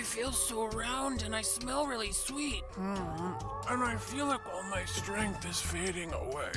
I feel so round and I smell really sweet. Mm-hmm. And I feel like all my strength is fading away.